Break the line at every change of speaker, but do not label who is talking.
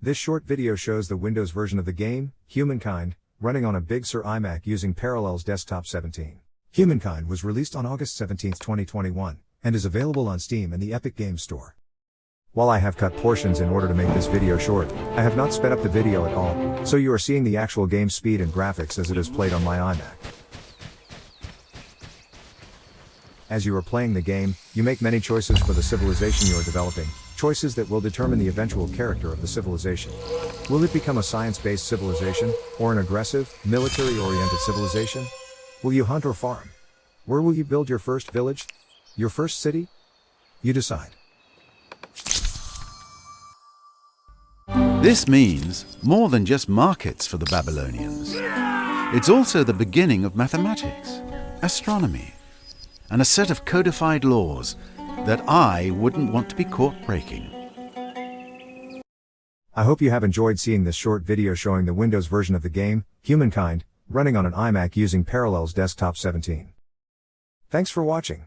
This short video shows the Windows version of the game, Humankind, running on a Big Sur iMac using Parallels Desktop 17. Humankind was released on August 17, 2021, and is available on Steam and the Epic Games Store. While I have cut portions in order to make this video short, I have not sped up the video at all, so you are seeing the actual game speed and graphics as it is played on my iMac. As you are playing the game, you make many choices for the civilization you are developing, choices that will determine the eventual character of the civilization. Will it become a science-based civilization, or an aggressive, military-oriented civilization? Will you hunt or farm? Where will you build your first village? Your first city? You decide.
This means more than just markets for the Babylonians. It's also the beginning of mathematics, astronomy, and a set of codified laws that I wouldn't want to be caught breaking.
I hope you have enjoyed seeing this short video showing the Windows version of the game, Humankind, running on an iMac using Parallels Desktop 17. Thanks for watching.